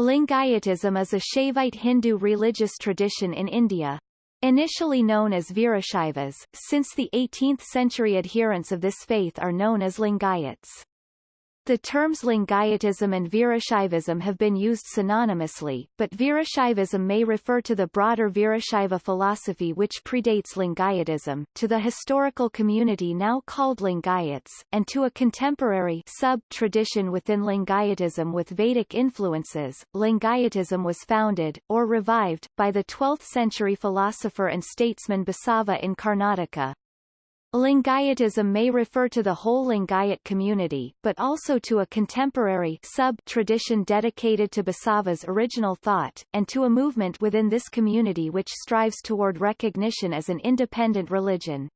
Lingayatism is a Shaivite Hindu religious tradition in India. Initially known as Virashaivas, since the 18th century adherents of this faith are known as Lingayats. The terms Lingayatism and Virashaivism have been used synonymously, but Virashaivism may refer to the broader Virashaiva philosophy which predates Lingayatism, to the historical community now called Lingayats, and to a contemporary sub-tradition within Lingayatism with Vedic influences. Lingayatism was founded, or revived, by the 12th-century philosopher and statesman Basava in Karnataka, Lingayatism may refer to the whole Lingayat community, but also to a contemporary sub-tradition dedicated to Basava's original thought, and to a movement within this community which strives toward recognition as an independent religion.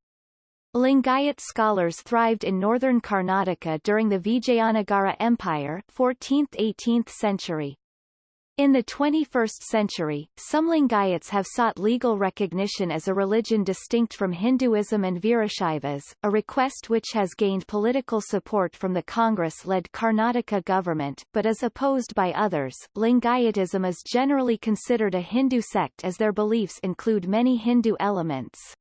Lingayat scholars thrived in northern Karnataka during the Vijayanagara Empire 14th–18th century. In the 21st century, some Lingayats have sought legal recognition as a religion distinct from Hinduism and Virashaivas, a request which has gained political support from the Congress-led Karnataka government, but is opposed by others. Lingayatism is generally considered a Hindu sect as their beliefs include many Hindu elements.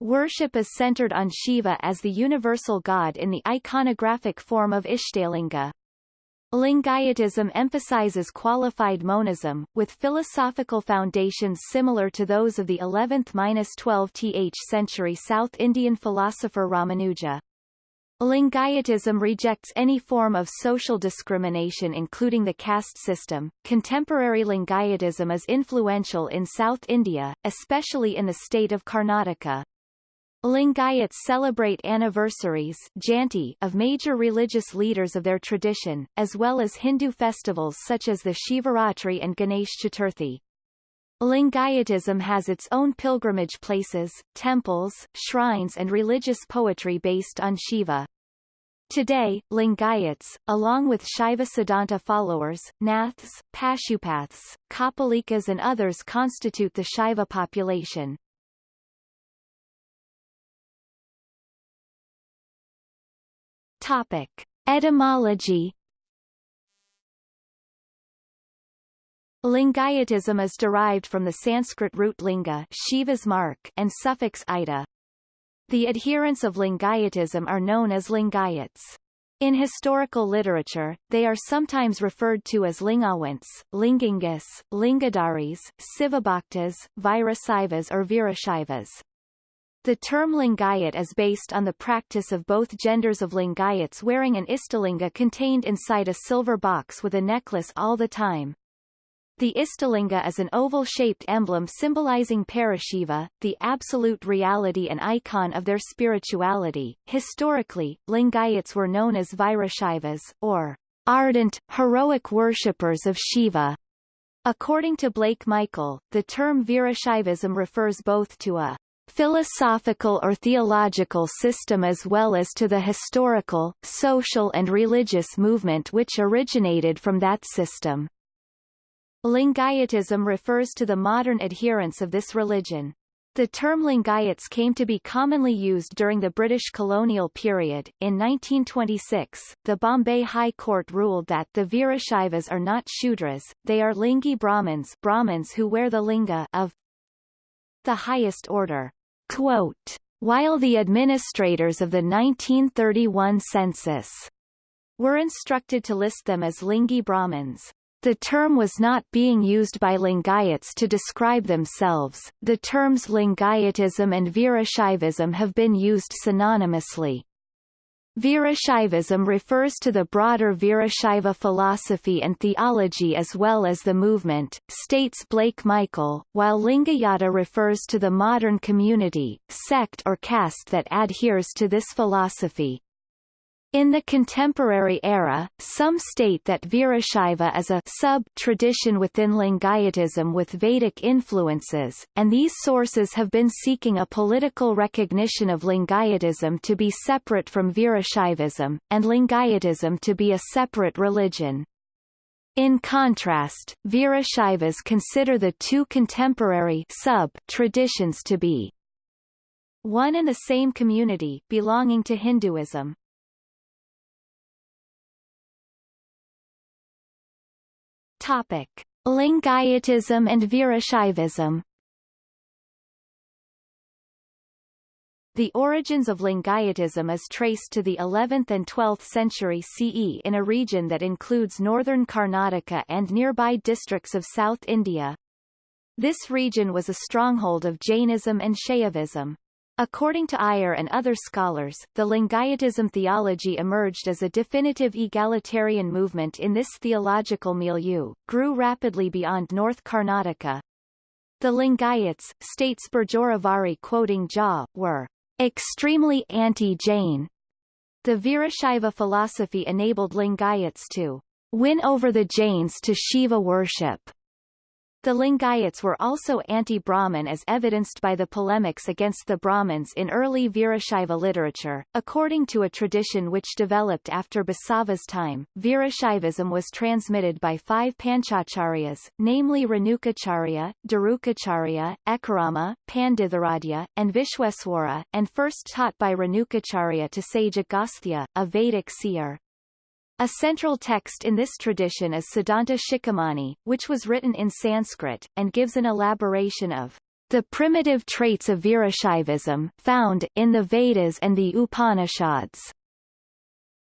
Worship is centered on Shiva as the universal god in the iconographic form of Ishtalinga, Lingayatism emphasizes qualified monism, with philosophical foundations similar to those of the 11th–12th century South Indian philosopher Ramanuja. Lingayatism rejects any form of social discrimination including the caste system. Contemporary Lingayatism is influential in South India, especially in the state of Karnataka. Lingayats celebrate anniversaries Jayanti of major religious leaders of their tradition, as well as Hindu festivals such as the Shivaratri and Ganesh Chaturthi. Lingayatism has its own pilgrimage places, temples, shrines and religious poetry based on Shiva. Today, Lingayats, along with Shaiva Siddhanta followers, Naths, Pashupaths, Kapalikas and others constitute the Shaiva population. Topic. Etymology Lingayatism is derived from the Sanskrit root linga Shiva's mark and suffix ida. The adherents of Lingayatism are known as Lingayats. In historical literature, they are sometimes referred to as Lingawants, Lingangas, Lingadaris, Sivabhaktas, Virasivas or Virashaivas. The term Lingayat is based on the practice of both genders of Lingayats wearing an Istalinga contained inside a silver box with a necklace all the time. The Istalinga is an oval-shaped emblem symbolizing Parashiva, the absolute reality and icon of their spirituality. Historically, Lingayats were known as Virashivas, or ardent, heroic worshippers of Shiva. According to Blake Michael, the term Virashivism refers both to a philosophical or theological system as well as to the historical, social and religious movement which originated from that system. Lingayatism refers to the modern adherents of this religion. The term Lingayats came to be commonly used during the British colonial period. In 1926, the Bombay High Court ruled that the Virashaivas are not Shudras, they are Lingi Brahmins Brahmins who wear the linga of the highest order. Quote, while the administrators of the 1931 census were instructed to list them as Lingi Brahmins, the term was not being used by Lingayats to describe themselves. The terms Lingayatism and Virashaivism have been used synonymously. Virashaivism refers to the broader Virashaiva philosophy and theology as well as the movement, states Blake Michael, while Lingayata refers to the modern community, sect or caste that adheres to this philosophy. In the contemporary era, some state that Virashaiva is a sub-tradition within Lingayatism with Vedic influences, and these sources have been seeking a political recognition of Lingayatism to be separate from Virashaivism, and Lingayatism to be a separate religion. In contrast, Virashaivas consider the two contemporary sub-traditions to be one and the same community belonging to Hinduism. Topic. Lingayatism and Virashaivism The origins of Lingayatism is traced to the 11th and 12th century CE in a region that includes northern Karnataka and nearby districts of South India. This region was a stronghold of Jainism and Shaivism. According to Iyer and other scholars, the Lingayatism theology emerged as a definitive egalitarian movement in this theological milieu, grew rapidly beyond North Karnataka. The Lingayats, states Berjoravari quoting Jha, were extremely anti-Jain. The Virashaiva philosophy enabled Lingayats to win over the Jains to Shiva worship. The Lingayats were also anti-Brahman as evidenced by the polemics against the Brahmins in early Virashaiva literature. According to a tradition which developed after Basava's time, Virashaivism was transmitted by five Panchacharyas, namely Renukacharya, Darukacharya, Ekarama, Panditharadhya, and Vishweswara, and first taught by Renukacharya to sage Agastya, a Vedic seer. A central text in this tradition is Siddhanta Shikhamani, which was written in Sanskrit, and gives an elaboration of the primitive traits of Virashaivism, found in the Vedas and the Upanishads,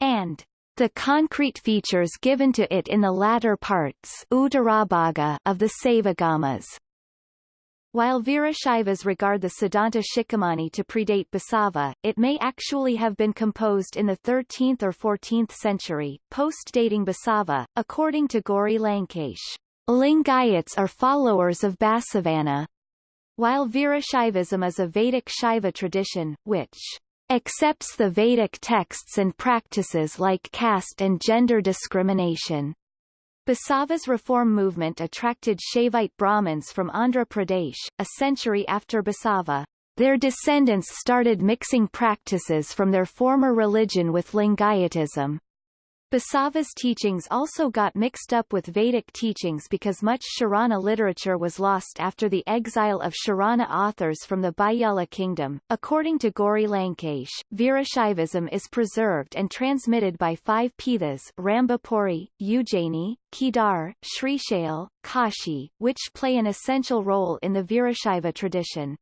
and the concrete features given to it in the latter parts of the Saivagamas. While Virashaivas regard the Siddhanta Shikhamani to predate Basava, it may actually have been composed in the 13th or 14th century, post-dating Basava, according to Gauri Lankesh. Lingayats are followers of Basavana. While Virashaivism is a Vedic Shaiva tradition, which accepts the Vedic texts and practices like caste and gender discrimination. Basava's reform movement attracted Shaivite Brahmins from Andhra Pradesh. A century after Basava, their descendants started mixing practices from their former religion with Lingayatism. Basava's teachings also got mixed up with Vedic teachings because much Sharana literature was lost after the exile of Sharana authors from the Bijjala kingdom. According to Gauri Lankesh, Virashaivism is preserved and transmitted by five Pithas Rambhapuri, Ujjaini, Kedar, Srishail, Kashi, which play an essential role in the Virashaiva tradition.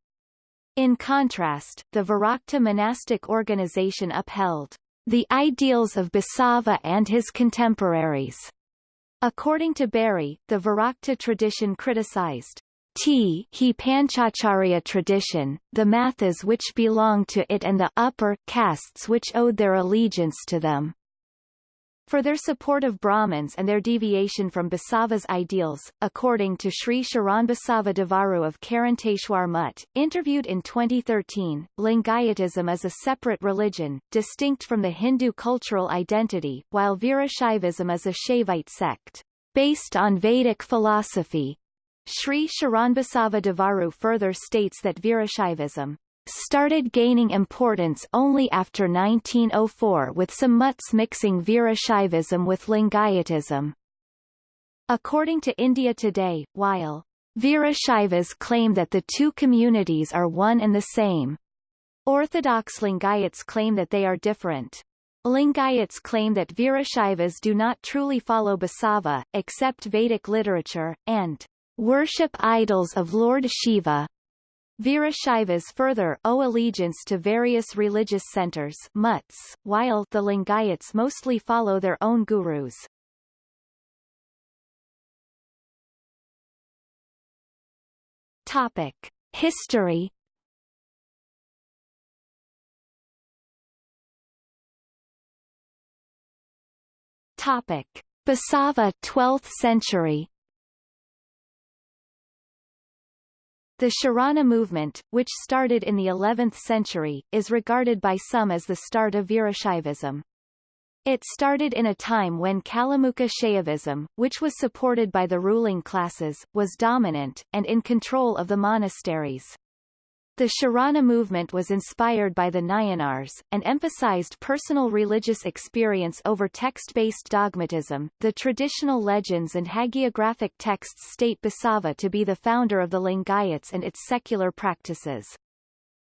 In contrast, the Virakta monastic organization upheld the ideals of Basava and his contemporaries. According to Berry, the Virakta tradition criticized T he Panchacharya tradition, the mathas which belonged to it and the upper castes which owed their allegiance to them. For their support of Brahmins and their deviation from Basava's ideals, according to Sri Sharanbasava Devaru of Karanteshwar Mutt, interviewed in 2013, Lingayatism is a separate religion, distinct from the Hindu cultural identity, while Virashaivism is a Shaivite sect, based on Vedic philosophy. Sri Sharanbasava Devaru further states that Virashaivism started gaining importance only after 1904 with some mutts mixing Virashaivism with Lingayatism. According to India Today, while Virashaivas claim that the two communities are one and the same, Orthodox Lingayats claim that they are different. Lingayats claim that Virashaivas do not truly follow Basava, accept Vedic literature, and worship idols of Lord Shiva, Virashaivas further owe allegiance to various religious centers mutts, while the Lingayats mostly follow their own gurus. Topic. History Topic. Basava 12th century The Sharana movement, which started in the 11th century, is regarded by some as the start of Virashaivism. It started in a time when Kalamukha Shaivism, which was supported by the ruling classes, was dominant, and in control of the monasteries. The Sharana movement was inspired by the Nayanars, and emphasized personal religious experience over text-based dogmatism. The traditional legends and hagiographic texts state Basava to be the founder of the Lingayats and its secular practices.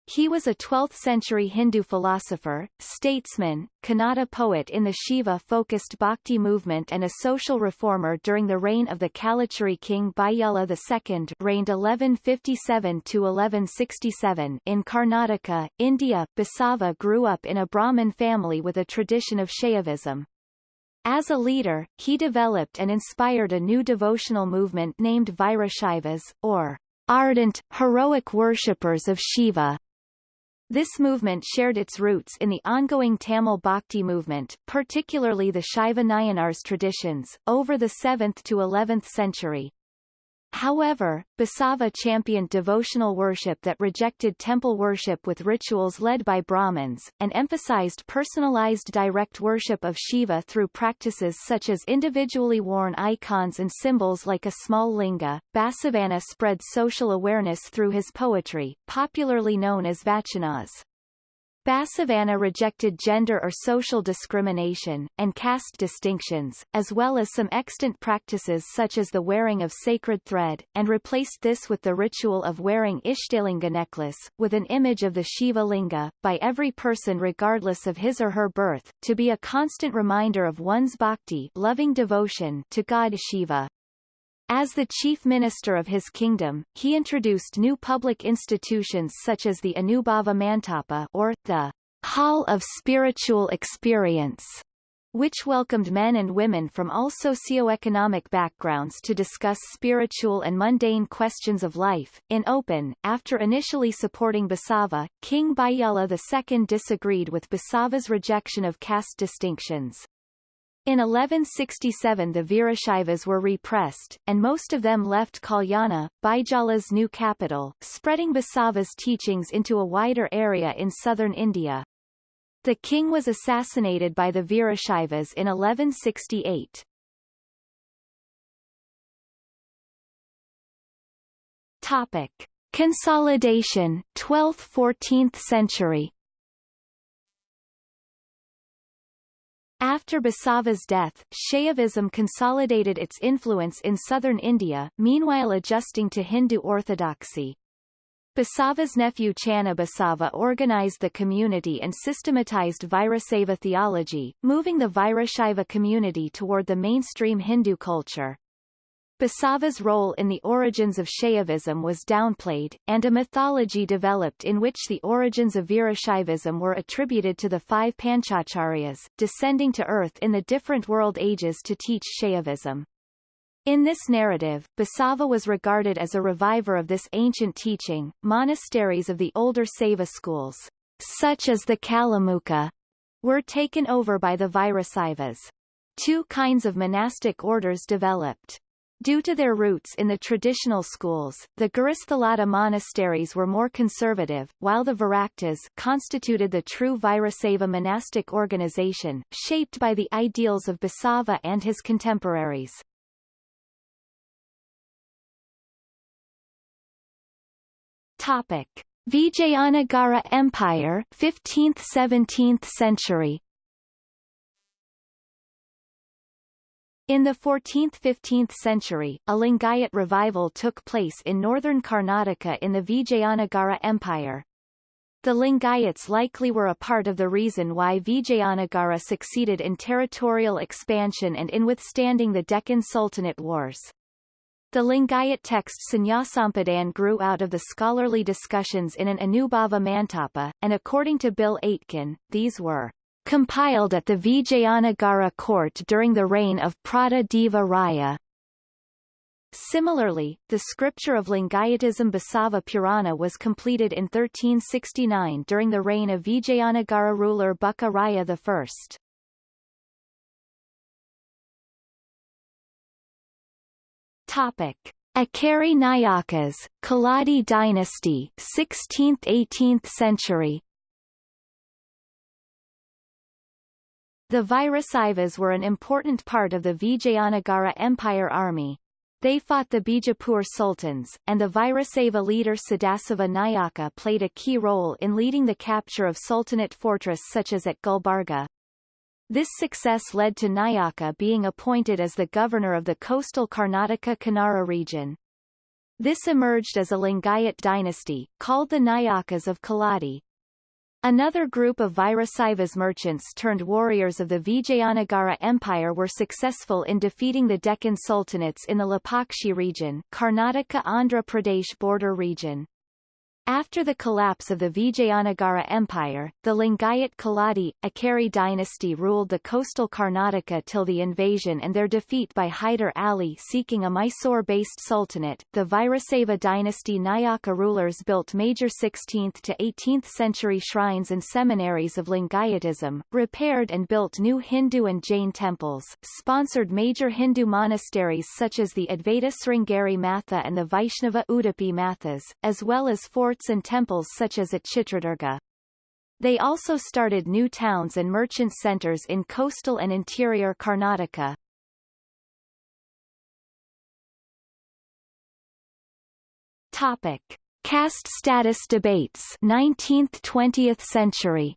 He was a 12th-century Hindu philosopher, statesman, Kannada poet in the Shiva-focused Bhakti movement and a social reformer during the reign of the Kalachuri king Bijjala II reigned 1157–1167 in Karnataka, India. Basava grew up in a Brahmin family with a tradition of Shaivism. As a leader, he developed and inspired a new devotional movement named Virashivas, or ardent, heroic worshippers of Shiva. This movement shared its roots in the ongoing Tamil Bhakti movement, particularly the Shaiva Nayanar's traditions, over the 7th to 11th century. However, Basava championed devotional worship that rejected temple worship with rituals led by Brahmins, and emphasized personalized direct worship of Shiva through practices such as individually worn icons and symbols like a small linga. Basavana spread social awareness through his poetry, popularly known as vachanas. Basavana rejected gender or social discrimination, and caste distinctions, as well as some extant practices such as the wearing of sacred thread, and replaced this with the ritual of wearing Ishtalinga necklace, with an image of the Shiva Linga, by every person regardless of his or her birth, to be a constant reminder of one's bhakti loving devotion to God Shiva. As the chief minister of his kingdom, he introduced new public institutions such as the Anubhava Mantapa or, the Hall of Spiritual Experience, which welcomed men and women from all socio-economic backgrounds to discuss spiritual and mundane questions of life, in open. After initially supporting Basava, King Bijjala II disagreed with Basava's rejection of caste distinctions. In 1167 the Virashaivas were repressed, and most of them left Kalyana, Bijjala's new capital, spreading Basava's teachings into a wider area in southern India. The king was assassinated by the Virashaivas in 1168. Topic. Consolidation 12th–14th century After Basava's death, Shaivism consolidated its influence in southern India, meanwhile adjusting to Hindu orthodoxy. Basava's nephew Channa Basava organized the community and systematized Virasaiva theology, moving the Virashaiva community toward the mainstream Hindu culture. Basava's role in the origins of Shaivism was downplayed, and a mythology developed in which the origins of Virashaivism were attributed to the five Panchacharyas, descending to earth in the different world ages to teach Shaivism. In this narrative, Basava was regarded as a reviver of this ancient teaching. Monasteries of the older Saiva schools, such as the Kalamukha, were taken over by the Virasaivas. Two kinds of monastic orders developed. Due to their roots in the traditional schools, the Gurusthalada monasteries were more conservative, while the Viraktas constituted the true Virasaiva monastic organization, shaped by the ideals of Basava and his contemporaries. Topic. Vijayanagara Empire 15th–17th century In the 14th–15th century, a Lingayat revival took place in northern Karnataka in the Vijayanagara Empire. The Lingayats likely were a part of the reason why Vijayanagara succeeded in territorial expansion and in withstanding the Deccan Sultanate wars. The Lingayat text Shunyasampadane grew out of the scholarly discussions in an Anubhava Mantapa, and according to Bill Aitken, these were compiled at the Vijayanagara court during the reign of Prata Deva Raya. Similarly, the scripture of Lingayatism Basava Purana was completed in 1369 during the reign of Vijayanagara ruler Bukka Raya I. Topic. Akeri Nayakas, Keladi dynasty 16th–18th century The Virasaivas were an important part of the Vijayanagara Empire army. They fought the Bijapur sultans, and the Virasaiva leader Sadasiva Nayaka played a key role in leading the capture of sultanate fortress such as at Gulbarga. This success led to Nayaka being appointed as the governor of the coastal Karnataka Kannara region. This emerged as a Lingayat dynasty, called the Nayakas of Keladi. Another group of Virasivas merchants turned warriors of the Vijayanagara Empire were successful in defeating the Deccan Sultanates in the Lepakshi region Karnataka-Andhra Pradesh border region. After the collapse of the Vijayanagara Empire, the Lingayat Keladi, Akeri dynasty ruled the coastal Karnataka till the invasion and their defeat by Hyder Ali seeking a Mysore-based sultanate. The Virasaiva dynasty Nayaka rulers built major 16th to 18th century shrines and seminaries of Lingayatism, repaired and built new Hindu and Jain temples, sponsored major Hindu monasteries such as the Advaita Sringeri Matha and the Vaishnava Udupi Mathas, as well as four forts and temples such as at Chitradurga. They also started new towns and merchant centers in coastal and interior Karnataka. Topic. Caste status debates 19th–20th century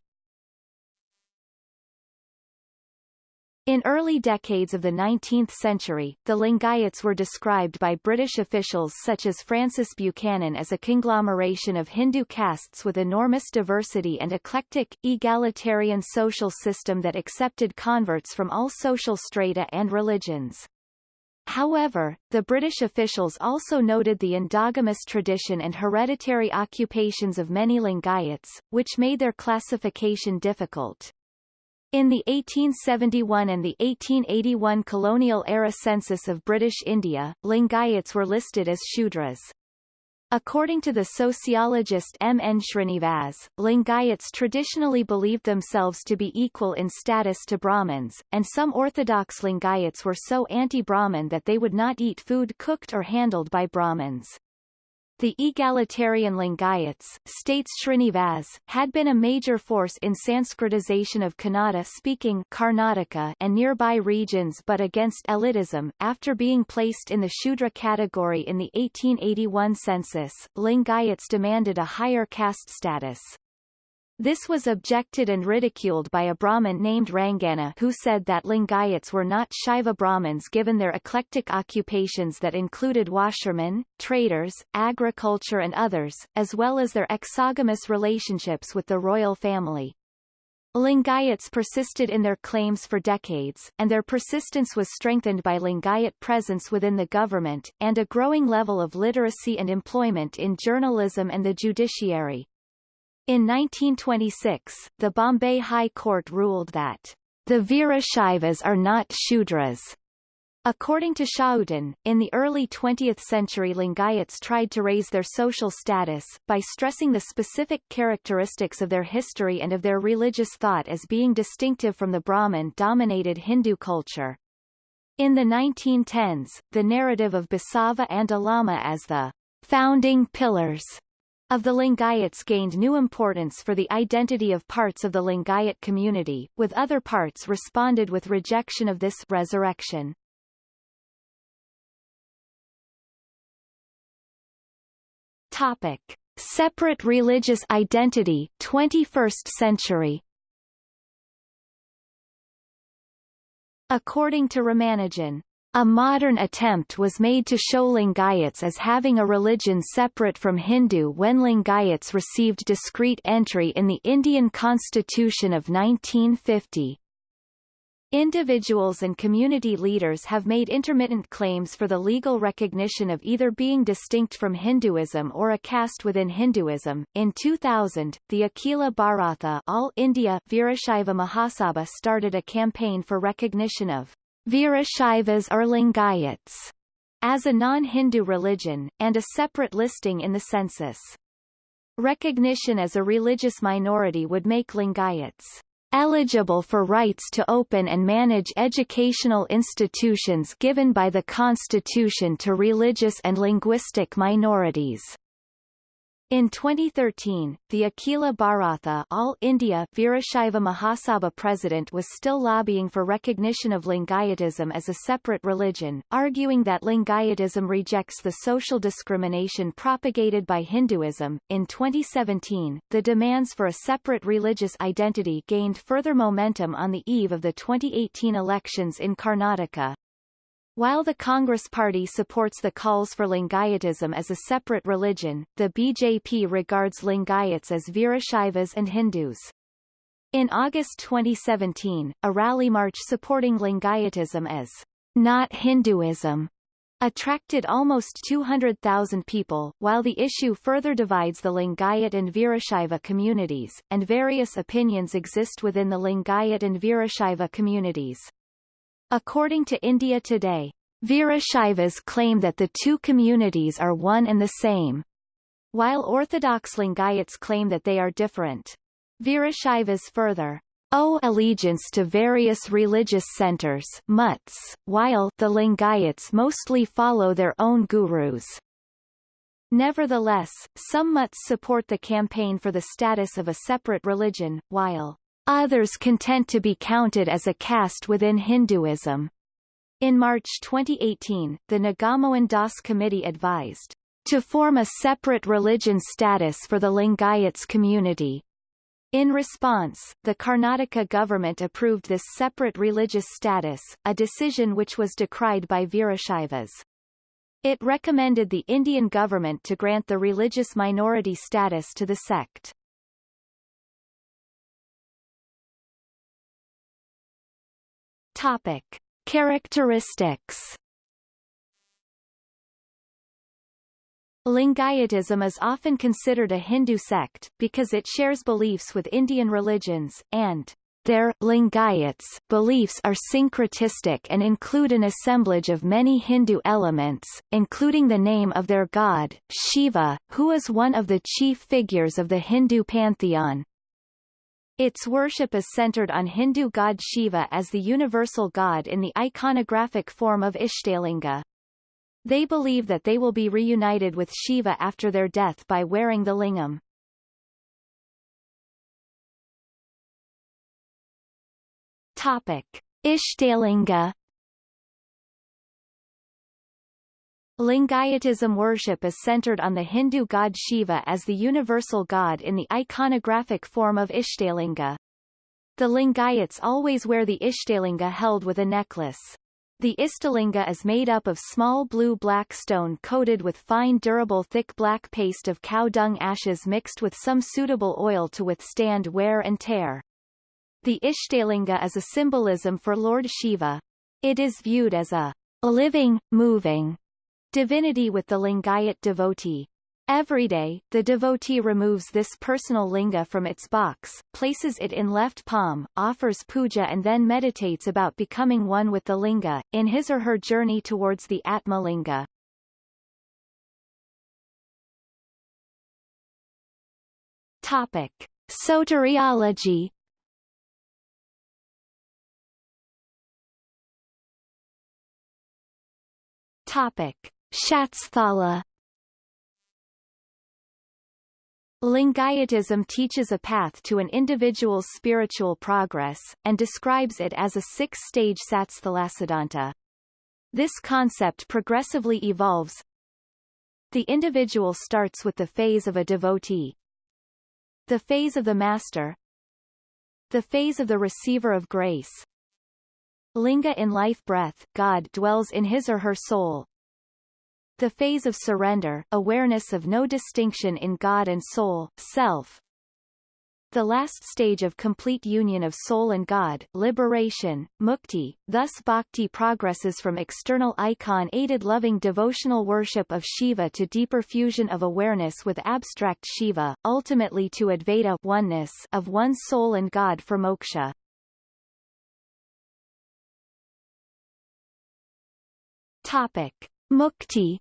In early decades of the 19th century, the Lingayats were described by British officials such as Francis Buchanan as a conglomeration of Hindu castes with enormous diversity and eclectic, egalitarian social system that accepted converts from all social strata and religions. However, the British officials also noted the endogamous tradition and hereditary occupations of many Lingayats, which made their classification difficult. In the 1871 and the 1881 colonial-era census of British India, Lingayats were listed as Shudras. According to the sociologist M. N. Srinivas, Lingayats traditionally believed themselves to be equal in status to Brahmins, and some orthodox Lingayats were so anti-Brahmin that they would not eat food cooked or handled by Brahmins. The egalitarian Lingayats, states Srinivas, had been a major force in Sanskritization of Kannada-speaking Karnataka and nearby regions but against elitism. After being placed in the Shudra category in the 1881 census, Lingayats demanded a higher caste status. This was objected and ridiculed by a Brahmin named Rangana who said that Lingayats were not Shaiva Brahmins given their eclectic occupations that included washermen, traders, agriculture and others, as well as their exogamous relationships with the royal family. Lingayats persisted in their claims for decades, and their persistence was strengthened by Lingayat presence within the government, and a growing level of literacy and employment in journalism and the judiciary. In 1926, the Bombay High Court ruled that the Virashaivas are not Shudras. According to Schouten, in the early 20th century Lingayats tried to raise their social status, by stressing the specific characteristics of their history and of their religious thought as being distinctive from the Brahmin-dominated Hindu culture. In the 1910s, the narrative of Basava and Allama as the founding pillars of the Lingayats gained new importance for the identity of parts of the Lingayat community, with other parts responded with rejection of this resurrection. Topic. Separate religious identity 21st century According to Ramanujan, a modern attempt was made to show Lingayats as having a religion separate from Hindu when Lingayats received discrete entry in the Indian Constitution of 1950. Individuals and community leaders have made intermittent claims for the legal recognition of either being distinct from Hinduism or a caste within Hinduism. In 2000, the Akhila Bharatha All India Virashaiva Mahasabha started a campaign for recognition of Virashaivas or Lingayats as a non-Hindu religion, and a separate listing in the census. Recognition as a religious minority would make Lingayats eligible for rights to open and manage educational institutions given by the Constitution to religious and linguistic minorities. In 2013, the Akhila Bharatha All India Virashaiva Mahasabha president was still lobbying for recognition of Lingayatism as a separate religion, arguing that Lingayatism rejects the social discrimination propagated by Hinduism. In 2017, the demands for a separate religious identity gained further momentum on the eve of the 2018 elections in Karnataka. While the Congress Party supports the calls for Lingayatism as a separate religion, the BJP regards Lingayats as Virashaivas and Hindus. In August 2017, a rally march supporting Lingayatism as not Hinduism attracted almost 200,000 people, while the issue further divides the Lingayat and Virashaiva communities, and various opinions exist within the Lingayat and Virashaiva communities. According to India Today, Virashaivas claim that the two communities are one and the same, while Orthodox Lingayats claim that they are different. Virashaivas further owe allegiance to various religious centers mutts, while the Lingayats mostly follow their own gurus. Nevertheless, some mutts support the campaign for the status of a separate religion, while others content to be counted as a caste within Hinduism. In March 2018, the Nagamohan Das Committee advised to form a separate religion status for the Lingayats community. In response, the Karnataka government approved this separate religious status, a decision which was decried by Virashaivas. It recommended the Indian government to grant the religious minority status to the sect. Topic. Characteristics Lingayatism is often considered a Hindu sect, because it shares beliefs with Indian religions, and their Lingayats beliefs are syncretistic and include an assemblage of many Hindu elements, including the name of their god, Shiva, who is one of the chief figures of the Hindu pantheon. Its worship is centered on Hindu god Shiva as the universal god in the iconographic form of Ishtalinga. They believe that they will be reunited with Shiva after their death by wearing the lingam. Topic. Ishtalinga Lingayatism worship is centered on the Hindu god Shiva as the universal god in the iconographic form of Ishtalinga. The Lingayats always wear the Ishtalinga held with a necklace. The Ishtalinga is made up of small blue-black stone coated with fine durable thick black paste of cow dung ashes mixed with some suitable oil to withstand wear and tear. The Ishtalinga is a symbolism for Lord Shiva. It is viewed as a living, moving divinity with the Lingayat devotee. Every day, the devotee removes this personal linga from its box, places it in left palm, offers puja and then meditates about becoming one with the linga, in his or her journey towards the Atma linga. Topic. Soteriology Topic. Shatsthala Lingayatism teaches a path to an individual's spiritual progress, and describes it as a six-stage satsthalasiddhanta. This concept progressively evolves. The individual starts with the phase of a devotee, the phase of the master, the phase of the receiver of grace, Linga in life breath, God dwells in his or her soul, the phase of surrender, awareness of no distinction in God and soul, self. The last stage of complete union of soul and God, liberation, mukti, thus bhakti progresses from external icon-aided loving devotional worship of Shiva to deeper fusion of awareness with abstract Shiva, ultimately to Advaita oneness of one soul and God for moksha. Topic. Mukti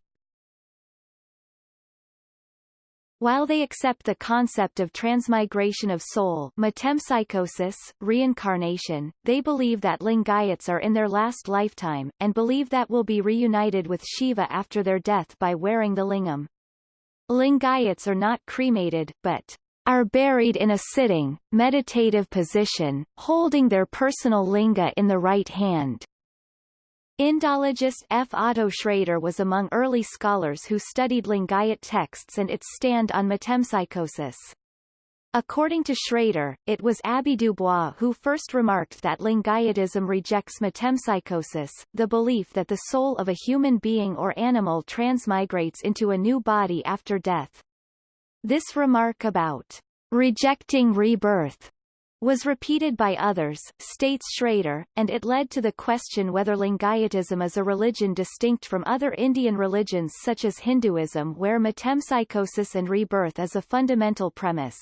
While they accept the concept of transmigration of soul metempsychosis, reincarnation, they believe that Lingayats are in their last lifetime, and believe that will be reunited with Shiva after their death by wearing the lingam. Lingayats are not cremated, but are buried in a sitting, meditative position, holding their personal linga in the right hand. Indologist F. Otto Schrader was among early scholars who studied Lingayat texts and its stand on metempsychosis. According to Schrader, it was Abbe Dubois who first remarked that Lingayatism rejects metempsychosis, the belief that the soul of a human being or animal transmigrates into a new body after death. This remark about rejecting rebirth was repeated by others, states Schrader, and it led to the question whether Lingayatism is a religion distinct from other Indian religions such as Hinduism where metempsychosis and rebirth is a fundamental premise.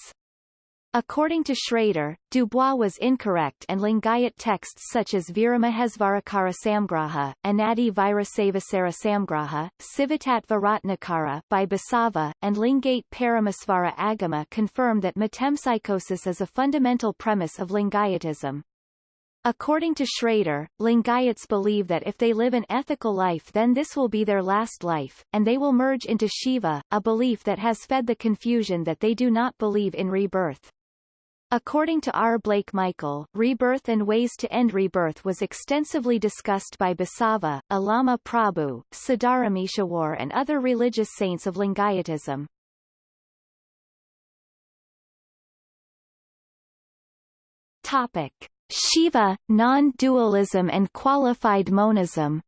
According to Schrader, Dubois was incorrect and Lingayat texts such as Viramahesvarakara Samgraha, Anadi Virasavasara Samgraha, Sivatatva Ratnakara by Basava, and Lingate Paramasvara Agama confirm that metempsychosis is a fundamental premise of Lingayatism. According to Schrader, Lingayats believe that if they live an ethical life then this will be their last life, and they will merge into Shiva, a belief that has fed the confusion that they do not believe in rebirth. According to R. Blake Michael, rebirth and ways to end rebirth was extensively discussed by Basava, Allama Prabhu, Siddharameshwar and other religious saints of Lingayatism. Topic. Shiva, non-dualism and qualified monism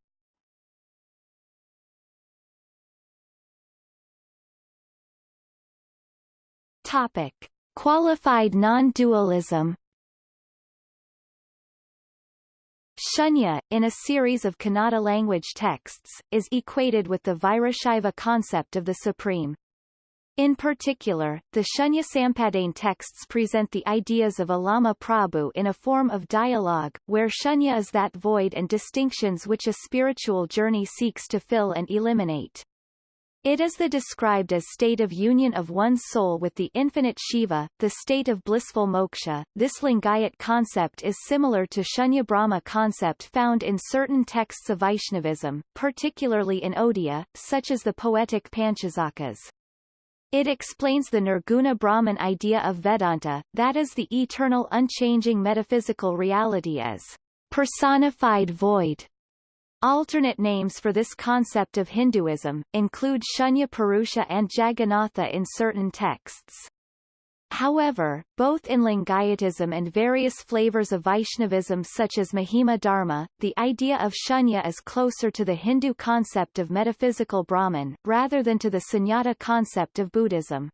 Topic. Qualified non-dualism Shunya, in a series of Kannada language texts, is equated with the Virashaiva concept of the Supreme. In particular, the Shunya Sampadane texts present the ideas of Allama Prabhu in a form of dialogue, where Shunya is that void and distinctions which a spiritual journey seeks to fill and eliminate. It is the described as state of union of one's soul with the infinite Shiva, the state of blissful moksha. This Lingayat concept is similar to Shunya Brahma concept found in certain texts of Vaishnavism, particularly in Odia, such as the poetic Panchasakhas. It explains the Nirguna Brahman idea of Vedanta, that is the eternal unchanging metaphysical reality as personified void, Alternate names for this concept of Hinduism, include Shunya Purusha and Jagannatha in certain texts. However, both in Lingayatism and various flavors of Vaishnavism such as Mahima Dharma, the idea of shunya is closer to the Hindu concept of metaphysical Brahman, rather than to the sunyata concept of Buddhism.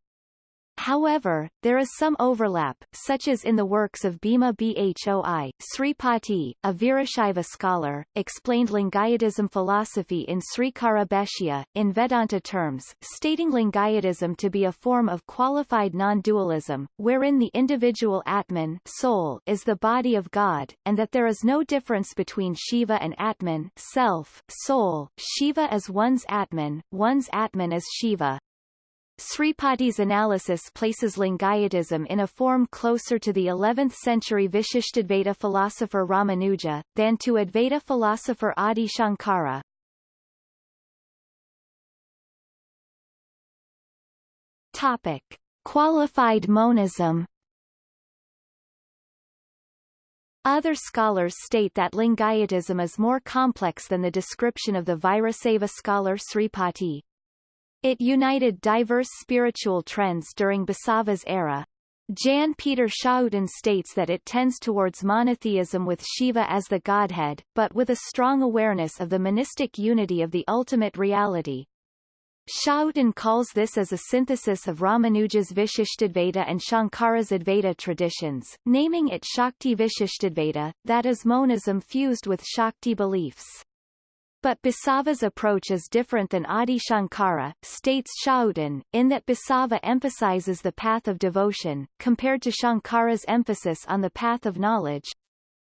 However, there is some overlap, such as in the works of Bhima Bhoi. Sripati, a Virashaiva scholar, explained Lingayatism philosophy in Srikara Bhashya, in Vedanta terms, stating Lingayatism to be a form of qualified non-dualism, wherein the individual Atman soul is the body of God, and that there is no difference between Shiva and Atman self, soul. Shiva is one's Atman, one's Atman is Shiva. Sripati's analysis places Lingayatism in a form closer to the 11th-century Vishishtadvaita philosopher Ramanuja, than to Advaita philosopher Adi Shankara. Topic. Qualified monism Other scholars state that Lingayatism is more complex than the description of the Virasaiva scholar Sripati. It united diverse spiritual trends during Basava's era. Jan Peter Schouten states that it tends towards monotheism with Shiva as the godhead, but with a strong awareness of the monistic unity of the ultimate reality. Schouten calls this as a synthesis of Ramanuja's Vishishtadvaita and Shankara's Advaita traditions, naming it Shakti Vishishtadvaita, that is monism fused with Shakti beliefs. But Basava's approach is different than Adi Shankara, states Schouten, in that Basava emphasizes the path of devotion, compared to Shankara's emphasis on the path of knowledge,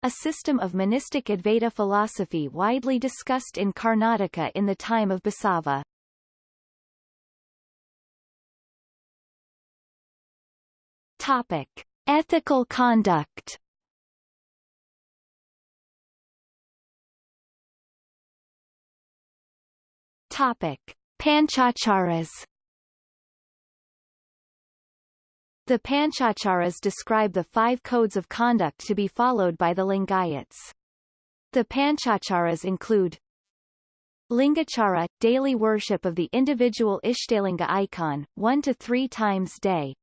a system of monistic Advaita philosophy widely discussed in Karnataka in the time of Basava. Topic. Ethical conduct Topic: Panchacharas. The Panchacharas describe the five codes of conduct to be followed by the Lingayats. The Panchacharas include Lingachara, daily worship of the individual Ishtalinga icon, one to three times day.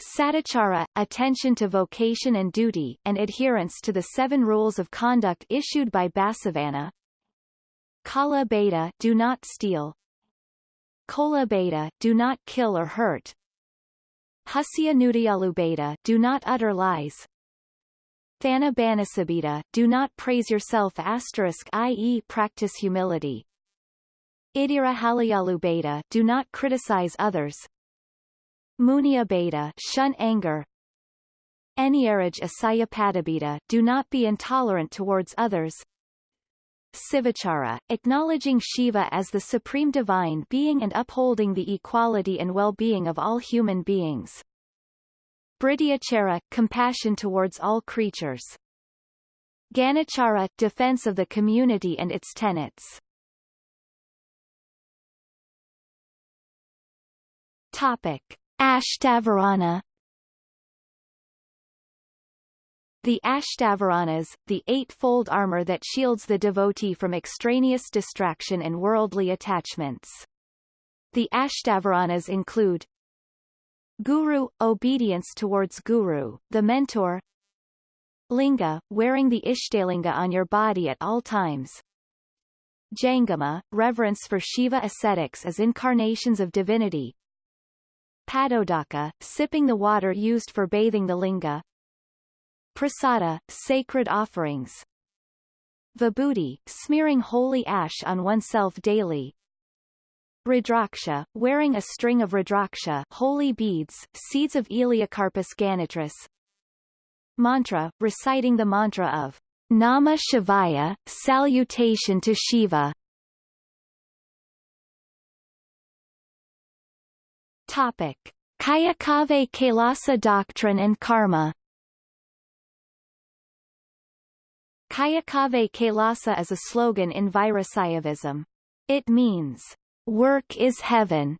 Sadachara attention to vocation and duty, and adherence to the seven rules of conduct issued by Basavana. Kala Beta, do not steal. Kola Beta, do not kill or hurt. Husya Nudayalu Beta, do not utter lies. Thana Banasabita, do not praise yourself asterisk i.e. practice humility. Idira Halayalu Beta, do not criticize others. Munia Beta, shun anger. Eniyaraj Asayapadabita, do not be intolerant towards others. Sivachara, acknowledging Shiva as the supreme divine being and upholding the equality and well-being of all human beings. Bhrityachara, compassion towards all creatures. Ganachara, defense of the community and its tenets. Topic. Ashtavarana The Ashtavaranas, the eightfold armor that shields the devotee from extraneous distraction and worldly attachments. The Ashtavaranas include Guru – obedience towards Guru, the mentor. Linga – wearing the Ishtalinga on your body at all times. Jangama – reverence for Shiva ascetics as incarnations of divinity. Padodaka – sipping the water used for bathing the linga Prasada – sacred offerings Vibhuti – smearing holy ash on oneself daily Rudraksha, wearing a string of Rudraksha holy beads, seeds of Elaeocarpus ganitris. Mantra, reciting the mantra of Nama Shivaya, salutation to Shiva. Topic. Kayakave Kailasa doctrine and karma Kayakave Kailasa is a slogan in Virasaivism. It means work is heaven,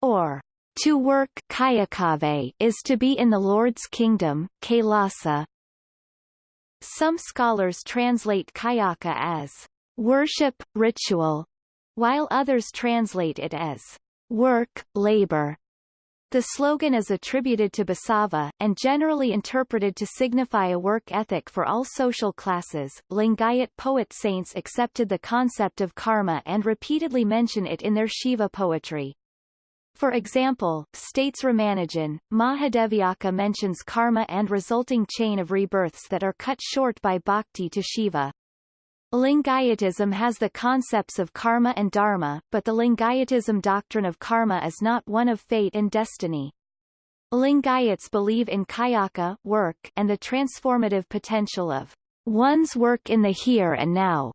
or to work kayakave is to be in the Lord's kingdom, kailasa. Some scholars translate kayaka as worship, ritual, while others translate it as work, labor. The slogan is attributed to Basava, and generally interpreted to signify a work ethic for all social classes. Lingayat poet saints accepted the concept of karma and repeatedly mention it in their Shiva poetry. For example, states Ramanujan, Mahadeviyakka mentions karma and resulting chain of rebirths that are cut short by bhakti to Shiva. Lingayatism has the concepts of karma and dharma, but the Lingayatism doctrine of karma is not one of fate and destiny. Lingayats believe in kayaka work and the transformative potential of one's work in the here and now.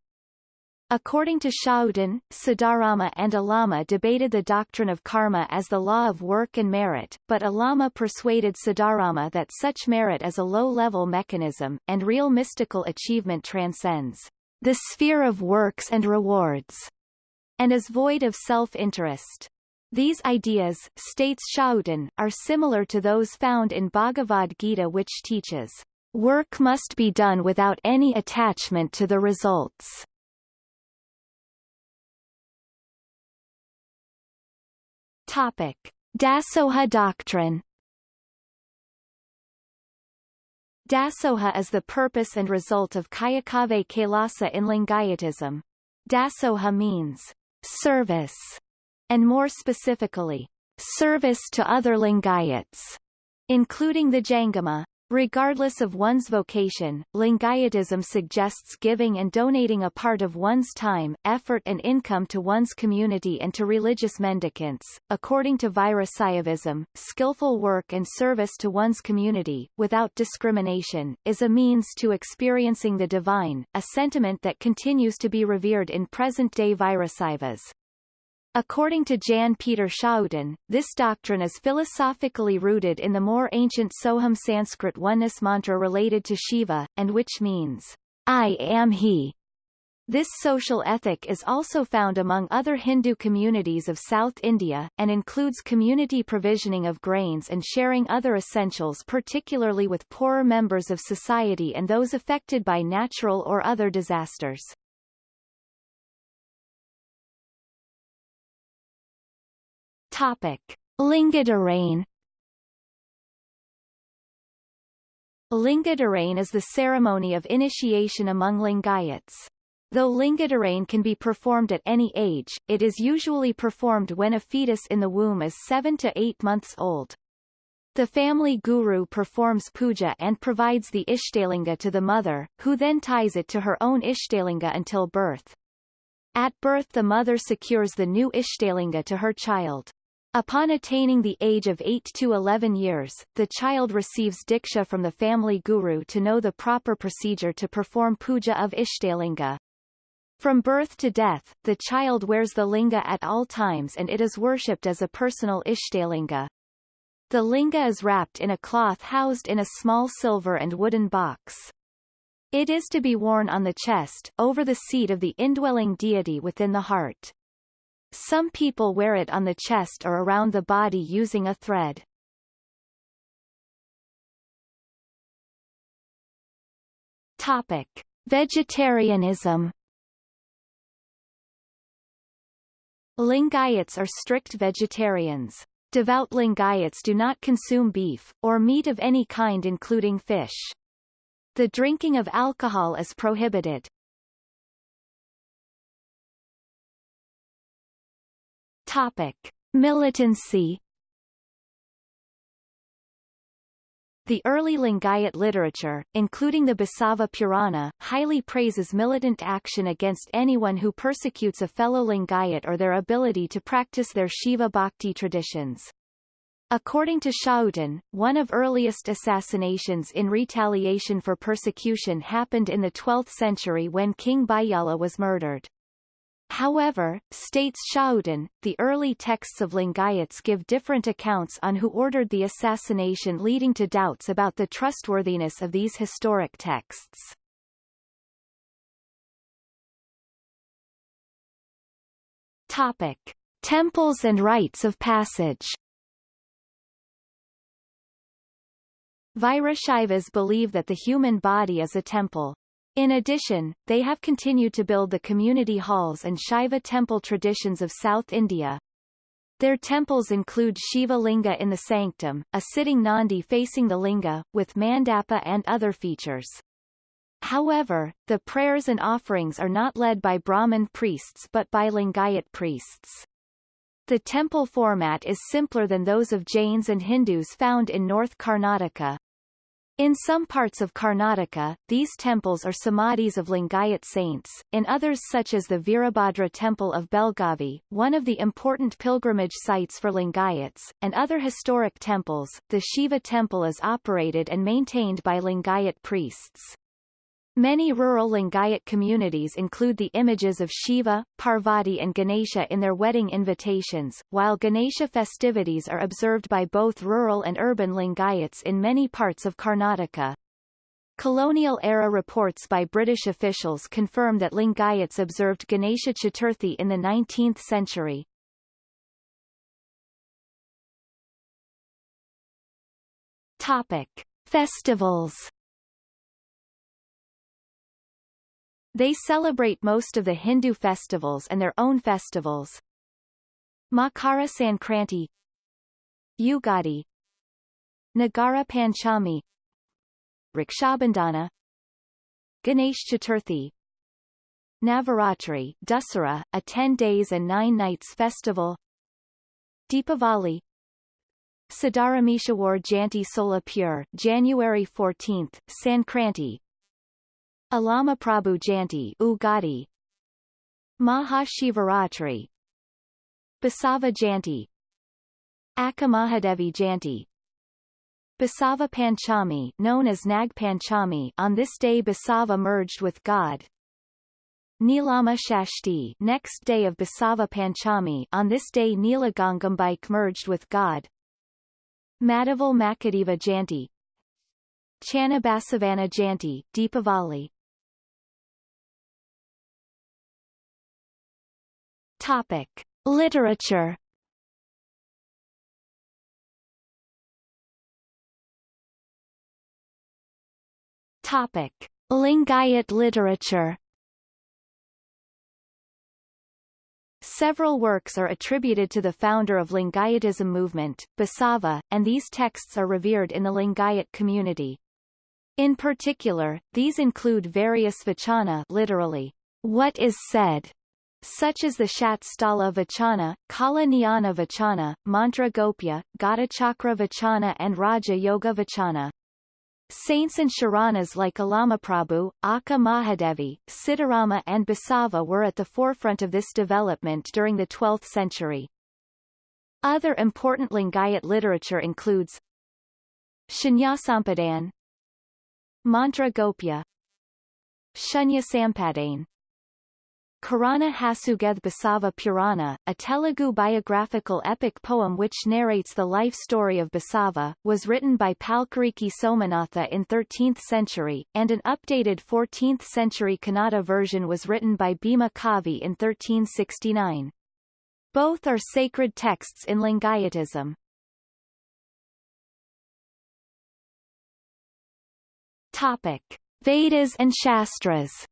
According to Schouten, Siddharama and Alama debated the doctrine of karma as the law of work and merit, but Alama persuaded Siddharama that such merit is a low-level mechanism, and real mystical achievement transcends the sphere of works and rewards, and is void of self-interest. These ideas, states Schouten, are similar to those found in Bhagavad Gita which teaches, work must be done without any attachment to the results. Topic. Dasoha doctrine Dasoha is the purpose and result of Kayakave Kailasa in Lingayatism. Dasoha means service, and more specifically, service to other Lingayats, including the Jangama. Regardless of one's vocation, Lingayatism suggests giving and donating a part of one's time, effort and income to one's community and to religious mendicants. According to Virasaivism, skillful work and service to one's community, without discrimination, is a means to experiencing the divine, a sentiment that continues to be revered in present-day Virasaivas. According to Jan Peter Schouten, this doctrine is philosophically rooted in the more ancient Soham Sanskrit oneness mantra related to Shiva, and which means, I am he. This social ethic is also found among other Hindu communities of South India, and includes community provisioning of grains and sharing other essentials particularly with poorer members of society and those affected by natural or other disasters. Topic. Lingadarain Lingadharana is the ceremony of initiation among Lingayats. Though Lingadharana can be performed at any age, it is usually performed when a fetus in the womb is 7 to 8 months old. The family guru performs puja and provides the Ishtalinga to the mother, who then ties it to her own Ishtalinga until birth. At birth the mother secures the new Ishtalinga to her child. Upon attaining the age of 8 to 11 years, the child receives diksha from the family guru to know the proper procedure to perform puja of Ishtalinga. From birth to death, the child wears the linga at all times and it is worshipped as a personal Ishtalinga. The linga is wrapped in a cloth housed in a small silver and wooden box. It is to be worn on the chest, over the seat of the indwelling deity within the heart. Some people wear it on the chest or around the body using a thread. Topic. Vegetarianism Lingayats are strict vegetarians. Devout Lingayats do not consume beef, or meat of any kind including fish. The drinking of alcohol is prohibited. Topic. Militancy The early Lingayat literature, including the Basava Purana, highly praises militant action against anyone who persecutes a fellow Lingayat or their ability to practice their Shiva Bhakti traditions. According to Schouten, one of earliest assassinations in retaliation for persecution happened in the 12th century when King Bijjala was murdered. However, states Schouten, the early texts of Lingayats give different accounts on who ordered the assassination leading to doubts about the trustworthiness of these historic texts. Topic. Temples and rites of passage Virashaivas believe that the human body is a temple. In addition, they have continued to build the community halls and Shiva temple traditions of South India. Their temples include Shiva Linga in the sanctum, a sitting Nandi facing the Linga, with mandapa and other features. However, the prayers and offerings are not led by Brahmin priests but by Lingayat priests. The temple format is simpler than those of Jains and Hindus found in North Karnataka. In some parts of Karnataka, these temples are samadhis of Lingayat saints, in others such as the Virabhadra temple of Belgavi, one of the important pilgrimage sites for Lingayats, and other historic temples, the Shiva temple is operated and maintained by Lingayat priests. Many rural Lingayat communities include the images of Shiva, Parvati and Ganesha in their wedding invitations, while Ganesha festivities are observed by both rural and urban Lingayats in many parts of Karnataka. Colonial-era reports by British officials confirm that Lingayats observed Ganesha Chaturthi in the 19th century. Topic. Festivals They celebrate most of the Hindu festivals and their own festivals. Makara Sankranti Ugadi Nagara Panchami Rakshabandhana Ganesh Chaturthi Navaratri Dussehra, a 10 days and 9 nights festival Deepavali Siddharameshwar Jayanti Solapur January 14, Sankranti Alama Prabhu Jayanti Ugadi. Mahashivaratri. Basava Jayanti Akamahadevi Janti. Basava Panchami known as Nag Panchami on this day Basava merged with God. Nilama Shashti next day of Basava Panchami on this day Nila Nilagangambike merged with God. Madaval Makadeva Jayanti Channabasavana Janti, Deepavali Topic. Literature Topic. Lingayat literature Several works are attributed to the founder of Lingayatism movement, Basava, and these texts are revered in the Lingayat community. In particular, these include various vachana literally, what is said, such as the Shatsthala Vachana, Kala Jnana Vachana, Mantra Gopya, Chakra Vachana and Raja Yoga Vachana. Saints and Sharanas like Alamaprabhu, Akka Mahadevi, Siddharama and Basava were at the forefront of this development during the 12th century. Other important Lingayat literature includes Shunyasampadane Mantra Gopya Shunya Sampadane Karana Hasugeth Basava Purana, a Telugu biographical epic poem which narrates the life story of Basava, was written by Palkuriki Somanatha in 13th century, and an updated 14th century Kannada version was written by Bhima Kavi in 1369. Both are sacred texts in Lingayatism. Topic. Vedas and Shastras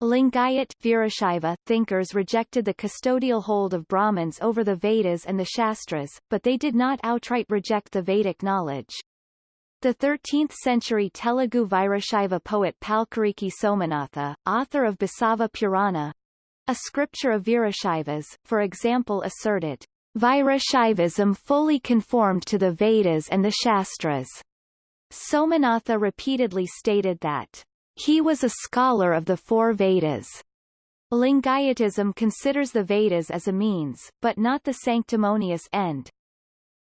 Lingayat Virashaiva thinkers rejected the custodial hold of Brahmins over the Vedas and the Shastras, but they did not outright reject the Vedic knowledge. The 13th-century Telugu Virashaiva poet Palkuriki Somanatha, author of Basava Purana, a scripture of Virashaivas, for example asserted, Virashaivism fully conformed to the Vedas and the Shastras. Somanatha repeatedly stated that he was a scholar of the four Vedas. Lingayatism considers the Vedas as a means, but not the sanctimonious end.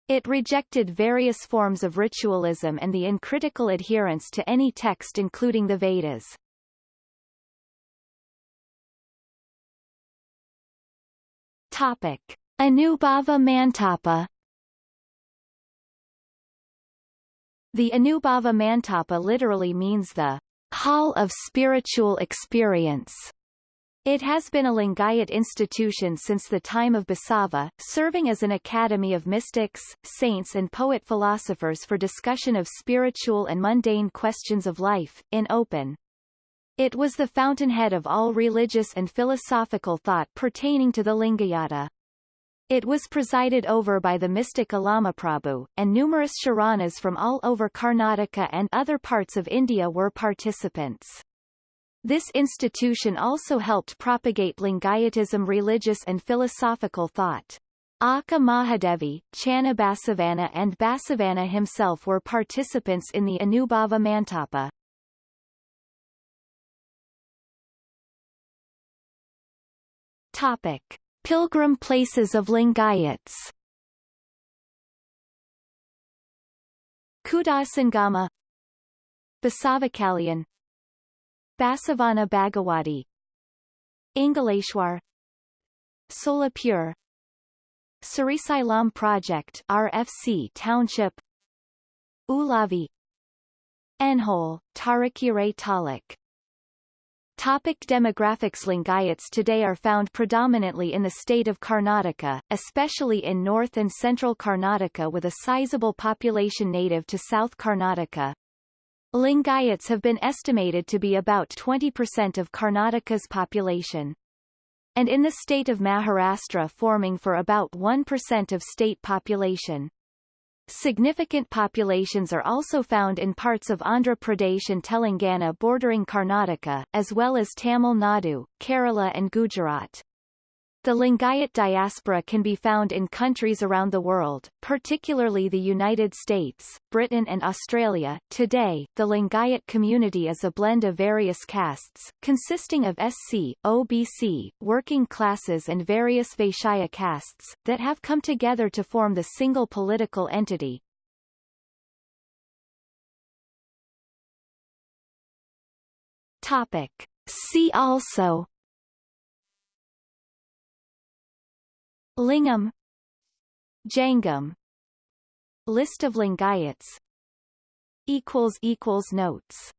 It rejected various forms of ritualism and the uncritical adherence to any text including the Vedas. Topic. Anubhava Mantapa The Anubhava Mantapa literally means the Hall of Spiritual Experience. It has been a Lingayat institution since the time of Basava, serving as an academy of mystics, saints and poet-philosophers for discussion of spiritual and mundane questions of life, in open. It was the fountainhead of all religious and philosophical thought pertaining to the Lingayata. It was presided over by the mystic Alama Alamaprabhu, and numerous Sharanas from all over Karnataka and other parts of India were participants. This institution also helped propagate Lingayatism religious and philosophical thought. Akka Mahadevi, Channa Basavana and Basavana himself were participants in the Anubhava Mantapa. Topic. Pilgrim places of Lingayats Kudasangama. Basavakalyan Basavana Bagewadi Ingaleshwar Solapur. Srisailam Project RFC Township. Ulavi. Enhole, Tarikere Taluk Topic demographics Lingayats today are found predominantly in the state of Karnataka, especially in north and central Karnataka with a sizable population native to South Karnataka. Lingayats have been estimated to be about 20% of Karnataka's population. And in the state of Maharashtra forming for about 1% of state population. Significant populations are also found in parts of Andhra Pradesh and Telangana bordering Karnataka, as well as Tamil Nadu, Kerala and Gujarat. The Lingayat diaspora can be found in countries around the world, particularly the United States, Britain and Australia. Today, the Lingayat community is a blend of various castes, consisting of SC, OBC, working classes and various Vaishya castes, that have come together to form the single political entity. Topic. See also Lingam. Jangam. List of Lingayats Notes